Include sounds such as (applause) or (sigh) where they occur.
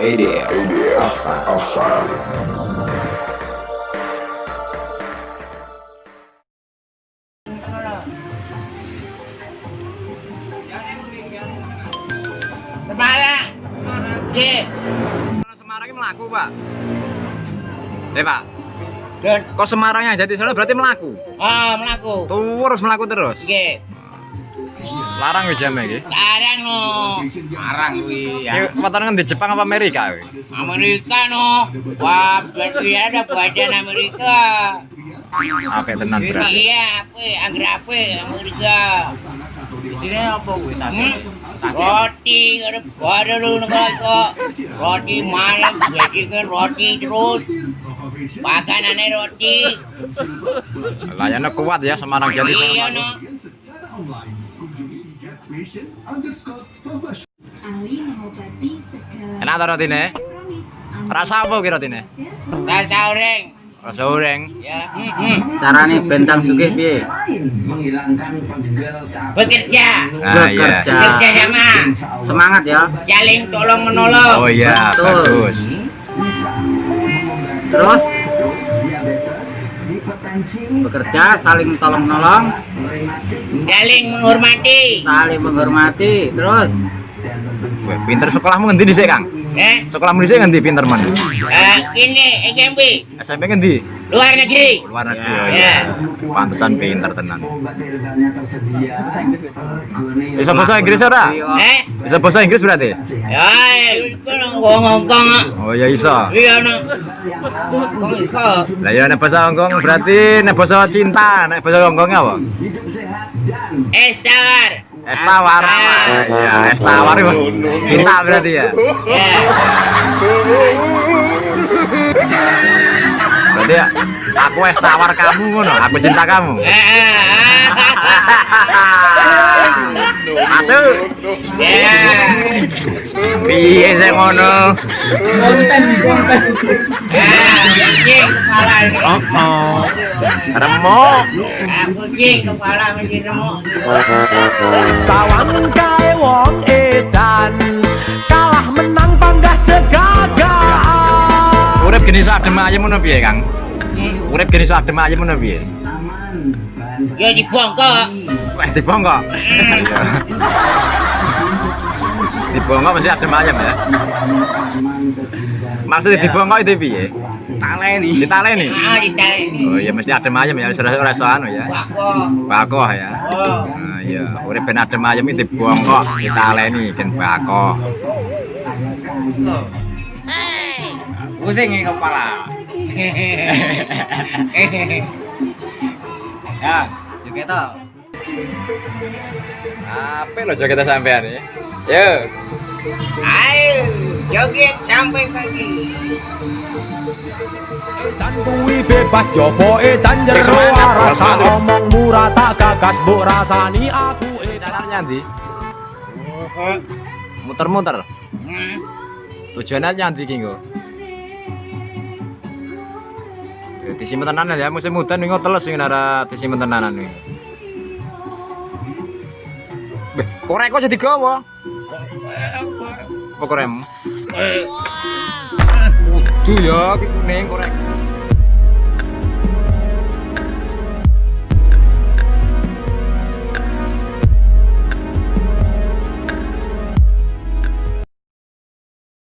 ADF Outside Semarang. Oke. Semarang ini melaku pak Eh pak Dan Kok Semarangnya jadi soalnya berarti melaku ah melaku. Terus melaku terus Oke. Larang ya jamnya iki Sekarang no. Sekarang wi Iki ya. wetone kan di Jepang apa Amerika wi? Amerika no. Wah, berarti ada badan Amerika. Apik tenan berarti Iya, apa? Angger apa? Amerika. Di sini apa gue Roti, ada ada lu kok. Roti malam, jadi kan roti terus. Makanannya roti. Layannya kuat ya Semarang jadi Iya no. Ahli mengobati segala Enak ta rotine? Rasa apa ki rotine? Rasa oreng. Rasa goreng Ya. Carane bentang sugih piye Bekerja. Nah iya Bekerja sama. semangat ya Saling tolong menolong. Oh iya bagus terus bekerja saling tolong menolong Saling menghormati. saling menghormati terus Pinter sekolahmu ngendi dhisik Kang? Eh, Sekolahmu dhisik ngendi pinter man? eh, ini SMP SMP ngendi? luar negeri. Luar negeri Ya. oh iya Pantesan pinter tenan Bisa bahasa Inggris ora? Eh, Bisa bahasa Inggris berarti? ya, itu ngomong ngomong. Oh iya iso Iya no. Itu. Lah ya nek bahasa Hongkong berarti nek bahasa cinta, nek bahasa Hongkongnya apa? Es tawar. Es tawar. Iya, es tawar cinta berarti ya. Ya. Berarti ya aku es tawar kamu ngono, aku cinta kamu. Eh, eh, Masuk. Ya. Piye sih ngono? Ah, kucing kepala ini. Oh. Remuk. Ah, kucing kepala menjadi remuk. Sawan kae wong edan kalah menang panggah jegagaan Urip geni sak adem ayem ngono piye, Kang? Urip geni sak adem ayem ngono piye? Ya dibongkok. Wah, dibongkok. (laughs) dibongkok mesti adem ayem ya. Maksudnya dibongkok itu piye? Taleni Ditaleni. Ah, ditanya. Oh iya mesti adem ayem ya, sudah ora iso anu ya. Bako. Bakoh ya. Oh. Nah, iya, urip ben adem ayem iki dibongkok, ditaleni gen bakoh. pusing nih kepala (laughs) ya juga tau Apa lo joget sampean ya? Yo. Ayo, joget sampai pagi. Dan kuwi bebas jopo edan jero rasa omong murah tak gagas mbok rasani aku edan Caranya ndi? Muter-muter. Tujuannya nyandi ki nggo. Ya disimpen tenanan ya musim udan wingi teles wingi nara disimpen tenanan wingi. Beh, korek kok jadi gawa. Apa korem? Waduh ya, ki kuning korek.